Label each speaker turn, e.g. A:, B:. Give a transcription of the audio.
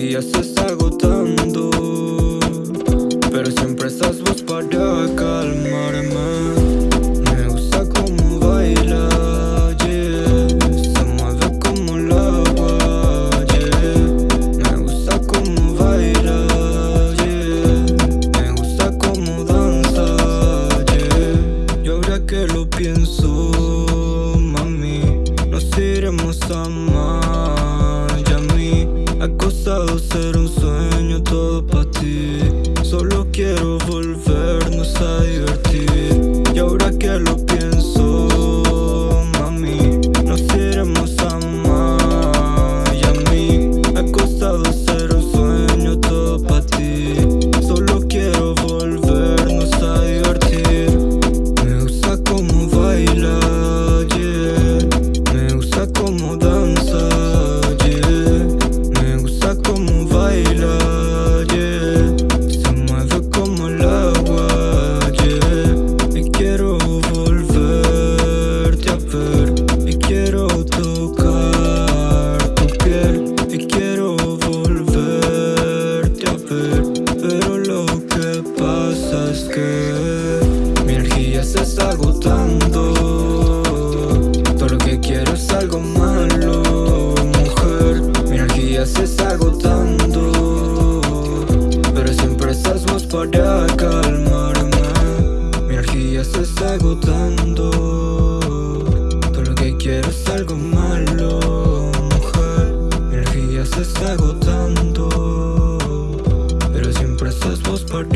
A: días se está agotando Pero siempre estás vos para calmarme. Me gusta como baila, yeah. Se mueve como la agua, yeah Me gusta como baila, yeah. Me gusta como danza, yeah. Y ahora que lo pienso, mami Nos iremos a amar. Ha costado ser un sueño todo para ti. Solo quiero volvernos a divertir. Y ahora que lo mi energía se está agotando. Todo lo que quiero es algo malo, mujer. Mi energía se está agotando. Pero siempre estás vos para calmarme. Mi energía se está agotando. Todo lo que quiero es algo malo, mujer. Mi energía se está agotando. Pero siempre estás vos para